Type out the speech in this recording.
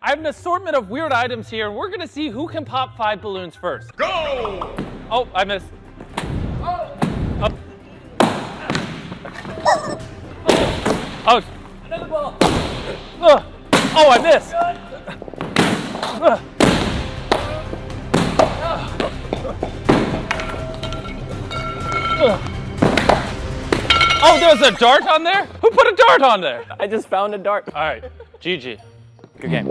I have an assortment of weird items here, and we're gonna see who can pop five balloons first. Go! Oh, I missed. Oh. Oh. oh. Another ball. Ugh. Oh, I missed. Ugh. Ugh. Oh, there was a dart on there? Who put a dart on there? I just found a dart. All right, GG. Good game.